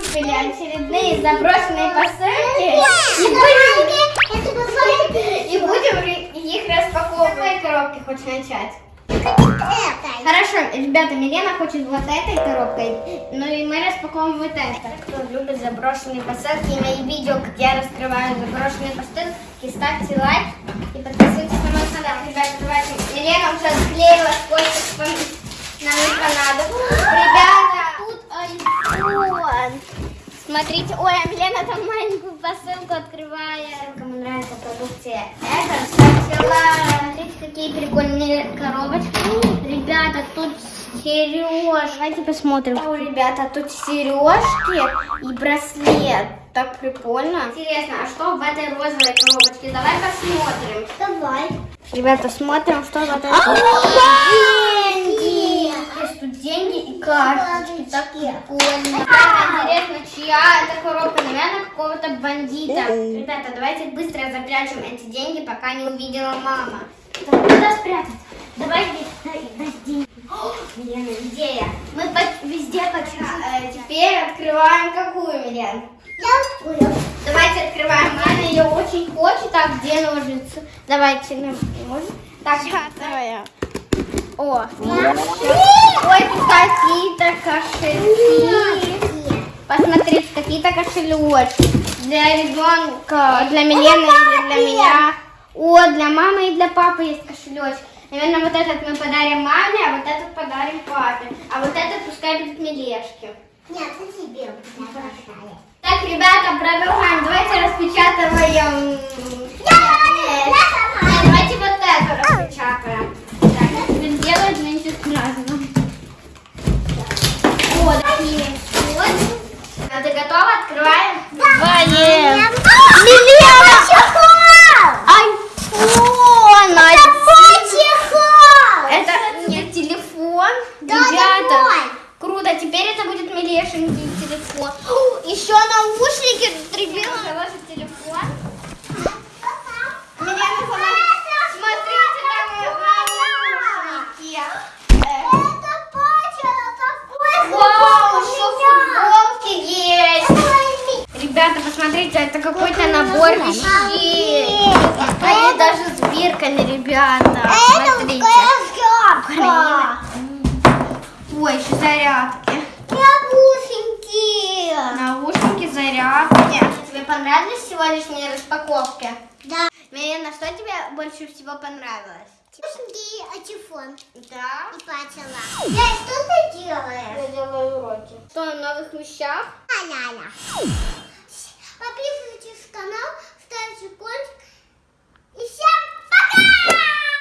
тут очередные заброшенные посылки. И будем, и будем их распаковывать. Какой коробки хочешь начать? Хорошо, ребята, Милена хочет вот этой коробкой, ну и мы распаковываем вот это. Кто любит заброшенные посылки и мои видео, где я раскрываю заброшенные посылки, ставьте лайк и подписывайтесь на мой канал. Ребята, давайте. Милена уже склеила Смотрите, ой, а Милена там маленькую посылку открывает. Кому нравится продукция, это ставьте лайк. Смотрите, какие прикольные коробочки. Ребята, тут сережки. Давайте посмотрим. О, ребята, тут сережки и браслет. Так прикольно. Интересно, а что в этой розовой коробочке? Давай посмотрим. Давай. Ребята, смотрим, что в этой Деньги! Есть тут деньги и карточки. Так прикольно. Интересно, чья это коробка? Наверное, какого-то бандита. Ребята, давайте быстро запрячем эти деньги, пока не увидела мама. Так, куда спрятать? Давай здесь, деньги. Милена, идея. Мы по- везде по чуть- э, Теперь открываем какую, Милен? Я понял. Давайте открываем. Мама ее очень хочет. Так, где ножницы? Давайте ножницы. Так, давай. О, ой, какие-то кошельки. Посмотрите, какие-то кошелечки. Для ребенка, для Милены или для меня. О, для мамы и для папы есть кошелечек. Наверное, вот этот мы подарим маме, а вот этот подарим папе. А вот этот пускай будет Милешке. Нет, это тебе у меня большая. Так, ребята, продолжаем. Давайте распечатываем. Я Нет, Давайте вот эту распечатаем. Так, будем делать вместе с разным. Вот такие. А ты готова? Открываем? Давай. Милена! Чехол! Айфон! Это чехол! Это не телефон. Да, Ребята, давай. круто. Теперь это будет Милешенький телефон. Еще наушники. Ребята, телефон. Милена, заложит. Смотрите, там наушники. Э, Это пача, такой Вау, еще футболки есть. Ребята, посмотрите, это какой-то набор вещей. Они даже с бирками, ребята. Это Смотрите. Украина. Ой, еще зарядки. Яблушеньки. Наушники, зарядки. Тебе понравились сегодняшние распаковки? Да. Милена, что тебе больше всего понравилось? Яблушеньки, а телефон. Да. И пачала. Я что ты делаешь? Я делаю уроки. Что, на новых вещах? Канал,